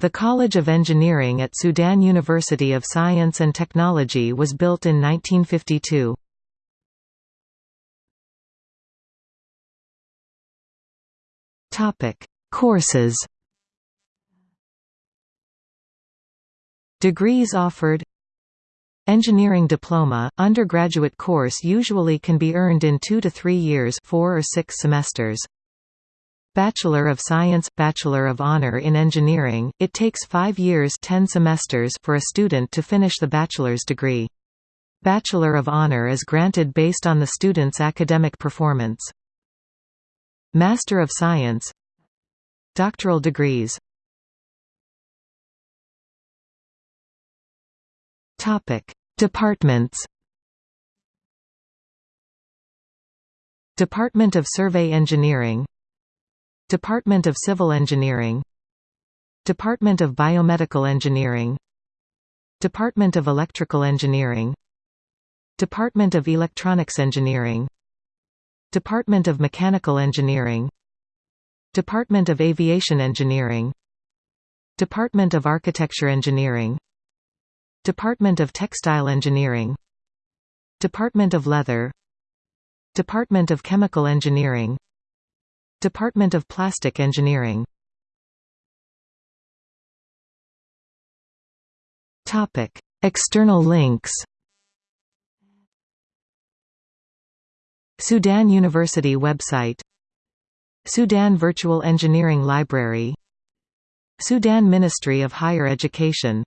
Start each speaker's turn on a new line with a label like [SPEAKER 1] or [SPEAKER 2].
[SPEAKER 1] The College of Engineering at Sudan University of Science and Technology was built in 1952. Courses Degrees offered Engineering diploma, undergraduate course usually can be earned in two to three years four or six semesters. Bachelor of Science – Bachelor of Honor in Engineering, it takes five years 10 semesters for a student to finish the bachelor's degree. Bachelor of Honor is granted based on the student's academic performance. Master of Science Doctoral degrees Departments Department of Survey Engineering Department of Civil Engineering Department of Biomedical Engineering Department of Electrical Engineering Department of Electronics Engineering Department of Mechanical Engineering Department of Aviation Engineering Department of Architecture Engineering Department of Textile Engineering Department of Leather Department of Chemical Engineering Department of Plastic Engineering. Topic: External links Sudan University website Sudan Virtual Engineering Library Sudan Ministry of Higher Education